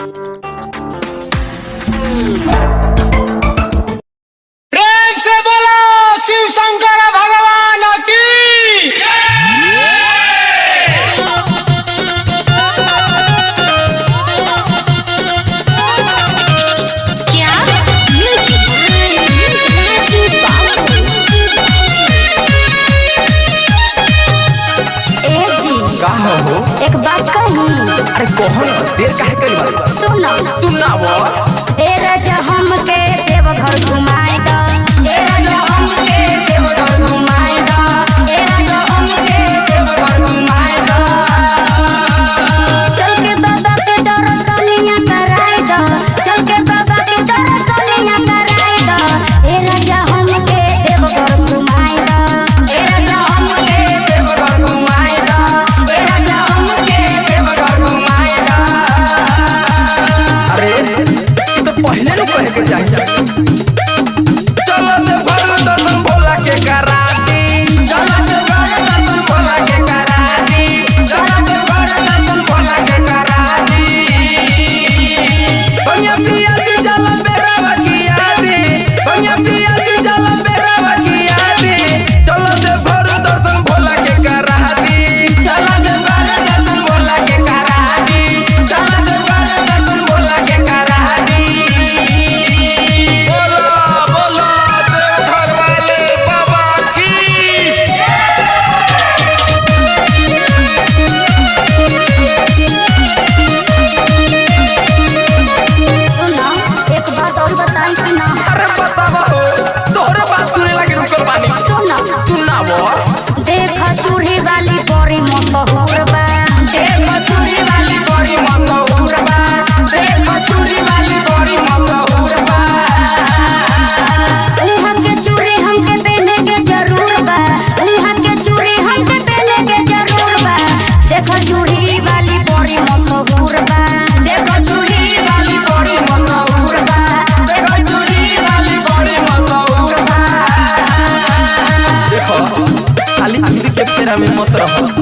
Thank you. mira mi.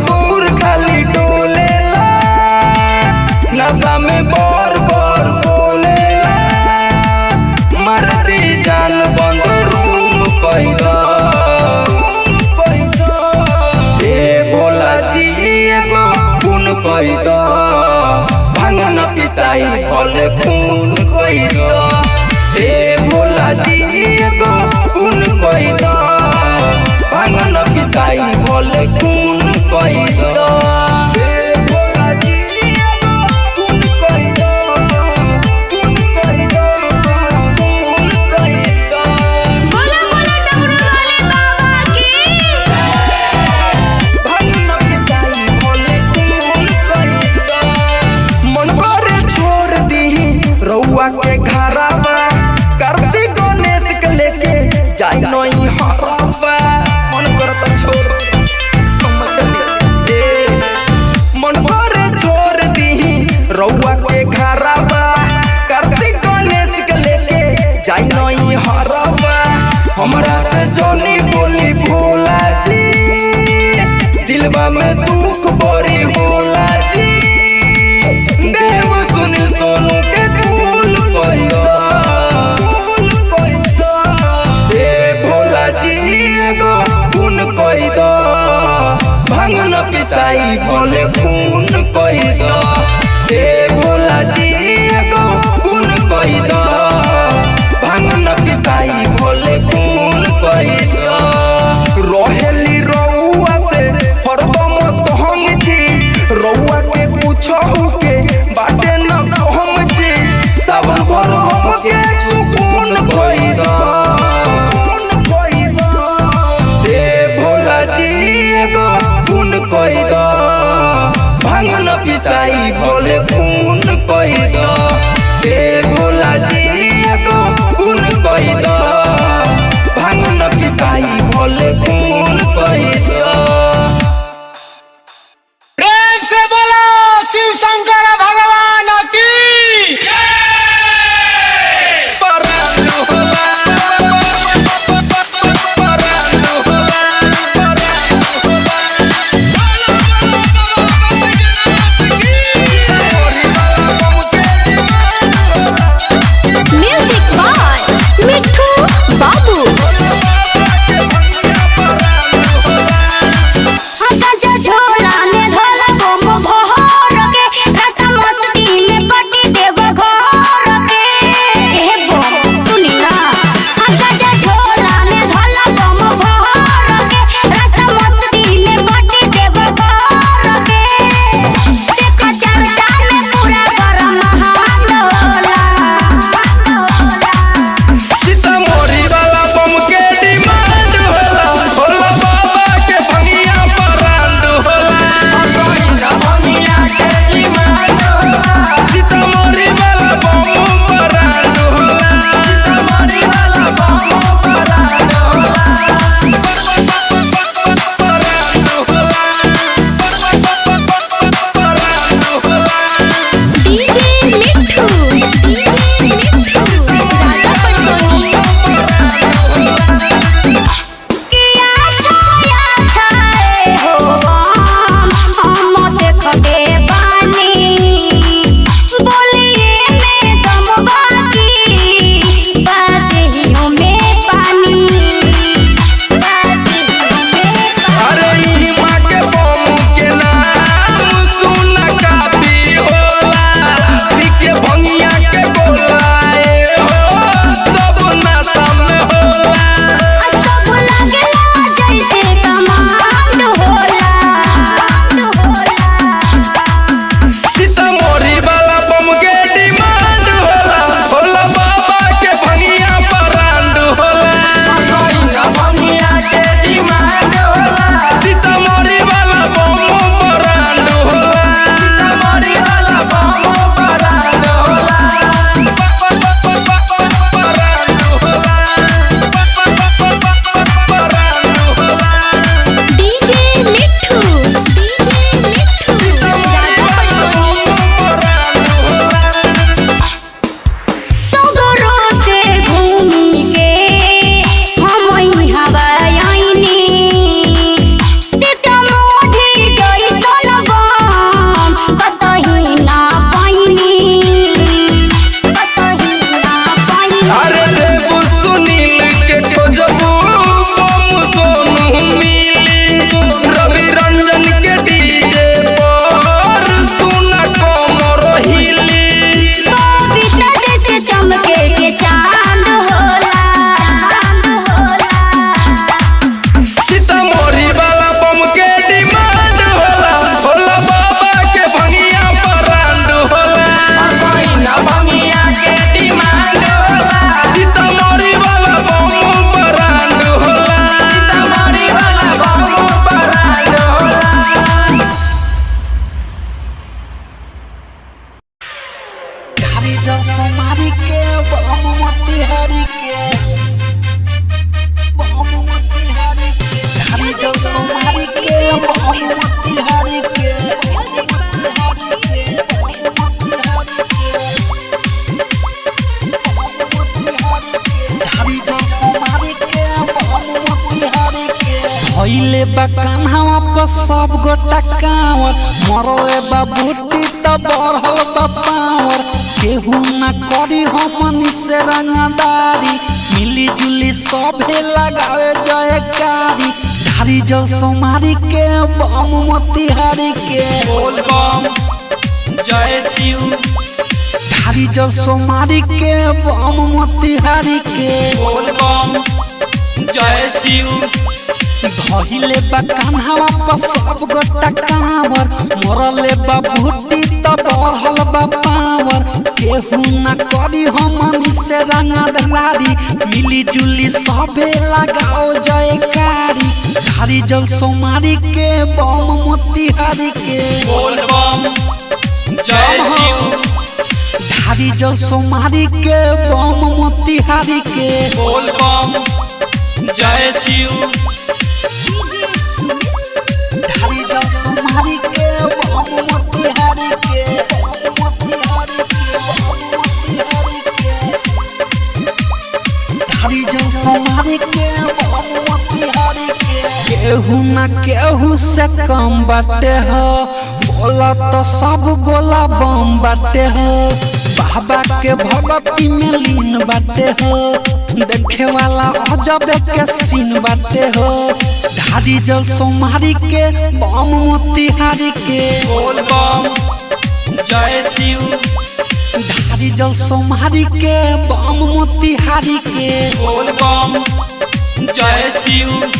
Kapoor खाली डोले नशा में बोले मरती जान बंद रूम बोला जी खून पैदा। पिसाई फल खून दो हे बोला जी एगो खून कैदा पिसाई फल खून boy. भले खून कई Baby धैले बा कान्हावा पर सब गोटा कांवर। मरले बा बूटी बढ़ल बा केहू ना करी हमनी से रंगदारी। मिली जुली सभे लगावे जयकारी धारी जल सोमारी के बम मोतिहारी के। बोल बम जय शिव। धारी जल सोमारी के बम मोतिहारी के। बोल बम जय शिव। धहिले बा कान्हावा पर सब गोटा कांवर। मरले बा भूटी त बढ़ल बा पावर। केहू ना करी हमनी से रंगदारी मिली जुली सबे लगाओ जयकारी धारी जल सोमारी के बम मोतिहारी के। बोल बम। जय शिव। धारी जल सोमारी के बम मोतिहारी के। बोल बम। जय शिव। केहू ना केहू से कम बाटे हो। बोला तो सब बोला बम बाटे हो। बाबा के भगती में लीन बाटे हो। देखे वाला अजब के सीन बाटे हो। धारी जल सोमारी के बम मोतिहारी के। बोल बम जय शिव। धारी जल सोमारी के बम मोतिहारी के। बोल बम जय शिव।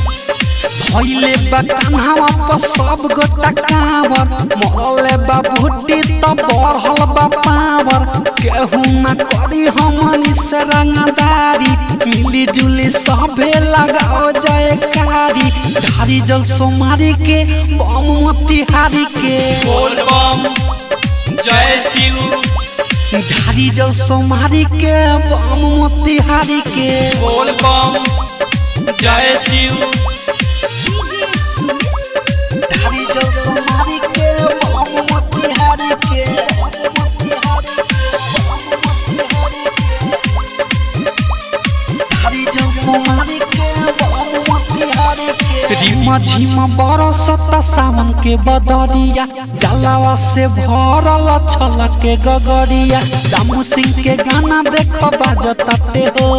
भइले बा कान्हावा पर सब गोटा कांवर मरले बा भुट्टी त बढ़ल बा पावर केहू ना करी हमनी से रंगदारी मिली जुली सभे लगाओ जयकारी धारी जल सोमारी के बम मोतिहारी के बोल बम जय शिव धारी जल सोमारी के बम मोतिहारी के बोल बम जय शिव के रिमा झिमा बरसता सावन के बदरिया। जलावा से भरल छल के गगरिया। दामू सिंह के गाना देख बाजताते हो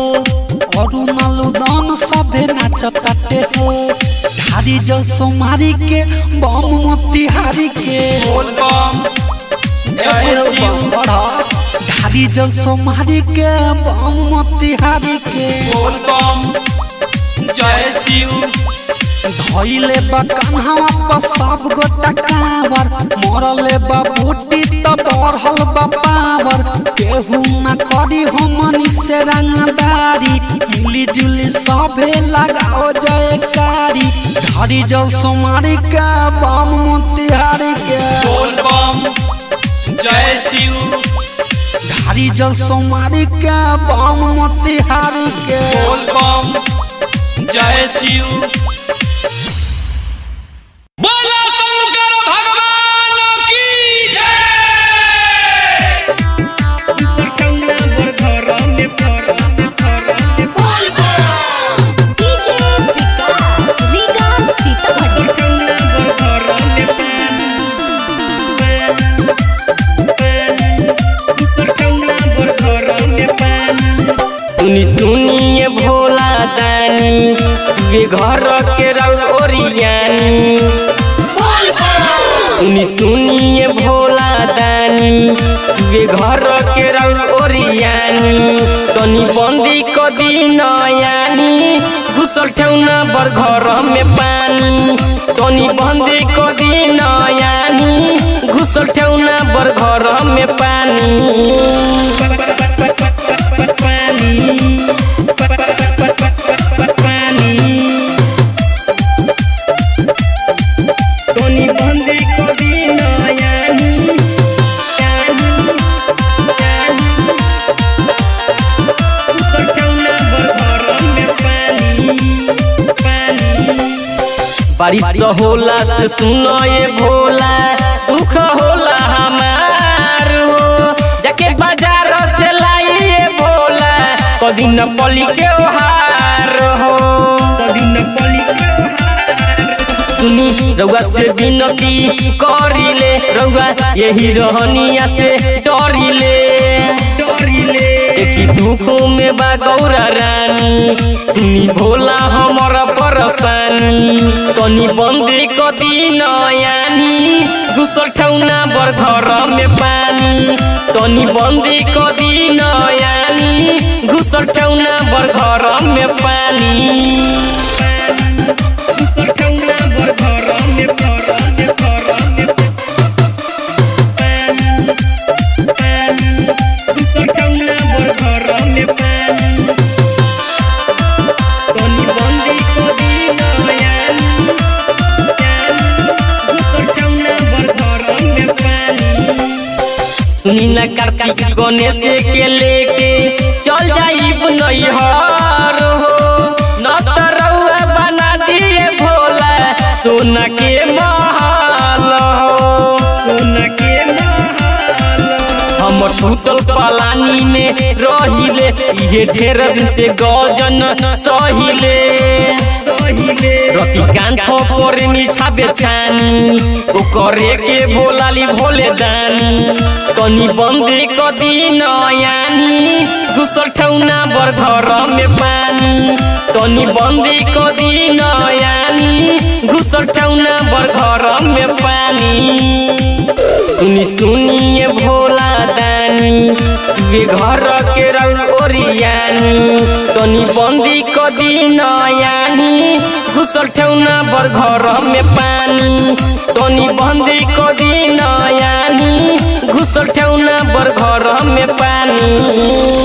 अरुणाल उदन सभे नाचताते हो धारी जल सोमारी के बम मोतिहारी के बोल बम जय शिव धारी जल सोमारी के बम मोतिहारी के बोल बम जय शिव धैले बा कान्हावा पर सब गोटा कांवर। मरले बा बूटी त बढ़ल बा पावर। केहू ना करी हमनी से रंगदारी। मिली जुली सभे लगाओ जयकारी। धारी जल सोमारी के बम मोतिहारी के। बोल बम जय शिव। धारी जल सोमारी के बम मोतिहारी के। बोल बम जय शिव। चुए घर के रौर ओरियानी सुनिए भोला दानी चुए घर के रौर ओरियानी तनी बंदी क दिन यानी, घुसल ठेउना बर घर में पानी। तनी बंदी क दिन यानी, घुसल ठेउना बर घर में पानी। होला से सुनो ये भोला दुख होला हमार हो। जाके बाज़ार से लाइए भोला कदी न पली के ओहार हो। कदी न पली के सुनी रउआ से विनती करिले रउआ यही रहनिया से डरिले। डरिले। देखी में बा गौरा रानी। भोला हमर परसानी तनी बंदी कदी नयानी घुसल ठौना बर घर में पानी। तनी बंदी कदी नयानी घुसल ठौना बर घर में पानी। घुसल ठौना बर घर में घर सुनी ना कार्तिक गणेश के लेके चल जाइब नैहर हो। न त बना दिए भोला। सोना के महल टूटल पलानी में रहिले ये ढेर दिन से गजन सहिले। रति कांठ पर मिछा ओ करे के भोलाली भोले दानी। तनी बंदी कदी नयानी घुसल ठौना बर घर में पानी। तनी बंदी कदी नयानी घुसल ठौना बर घर में पानी। सुनी सुनिए भोला दानी तुए घर के रंग ओरियानी। तनी बंदी कदी नयानी घुसल ठौना बर घर में पानी। तनी बंदी कदी नयानी घुसल ठौना बर घर में पानी।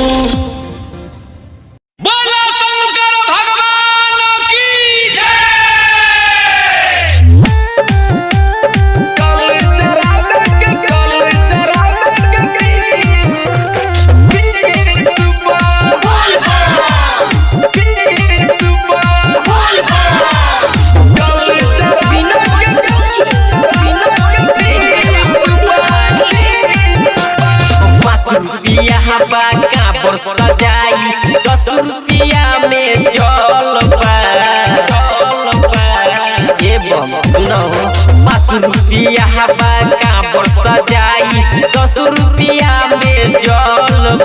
रुपया हवा का बरसा जाई दस रुपया में जल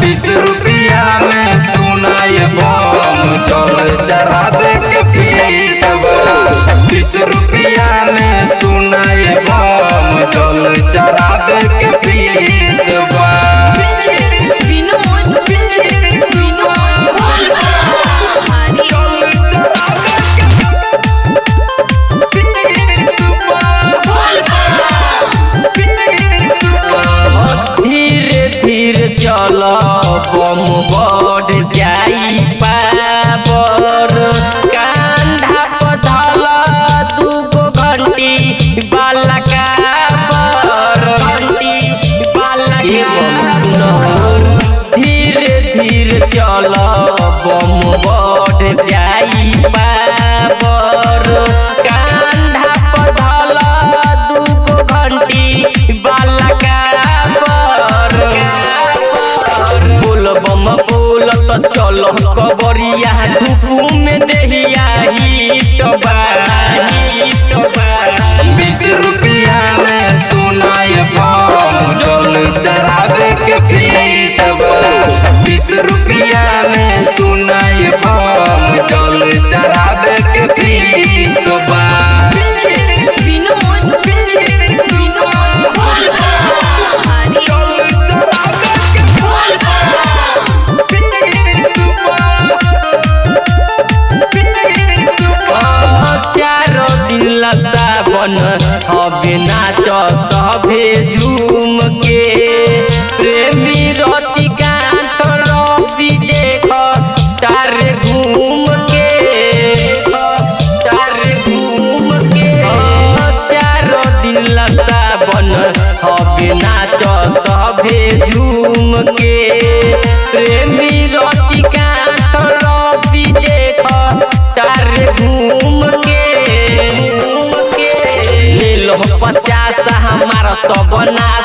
बीस रुपया में सुनाय बम जल चढ़ावे के बीस रुपया में सुनाय बम जल चढ़ावे के पीरवा पचास हमारा सब नासा